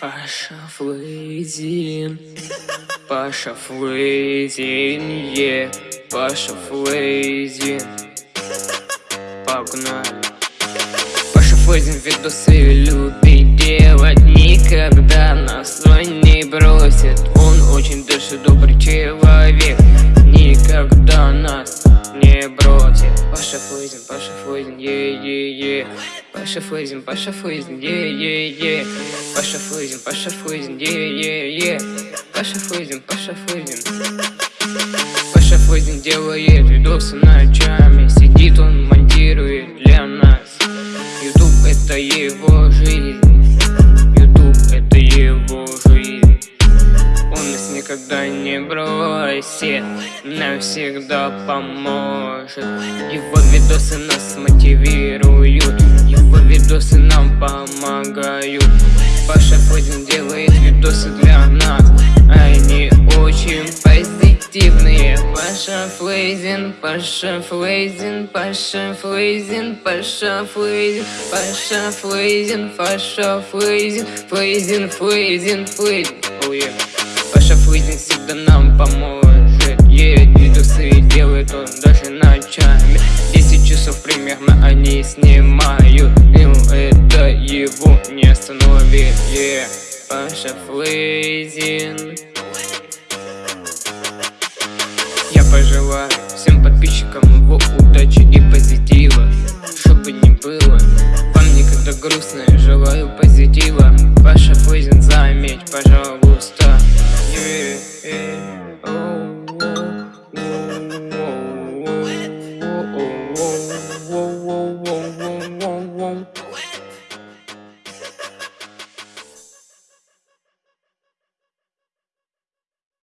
Паша Флейзин, Паша Флейзин, е, Паша Флейзин, погнали. Паша Флейзин видосы любит делать, никогда нас не бросит. Он очень даже добрый человек, никогда нас не бросит. Паша Флейзин, Паша Флейзин, е-е-е. Паша Флейзин, Паша Флейзин, е-е-е. Паша Флейзин, е-е-е. Флейзин, Паша Флейзин делает видосы ночами, сидит он монтирует для нас. Ютуб это его жизнь, Ютуб это его жизнь. Он нас никогда не бросит, навсегда поможет. Его видосы нас мотивируют, видосы нам помогают. Паша Флейзин делает видосы для нас, они очень позитивные. Паша Флейзин, Паша Флейзин, Паша Флейзин, Паша Флейзин, Паша Флейзин, Паша Флейзин, Флейзин, Флейзин, Флейзин. Oh. Паша Флейзин всегда нам поможет, едет видосы делает он даже ночами. 10 примерно они снимают, ну это его не остановит. Yeah. Паша Флейзин. Я пожелаю всем подписчикам его удачи и позитива Чтобы не было вам никогда грустно, желаю позитива whoa, whoa.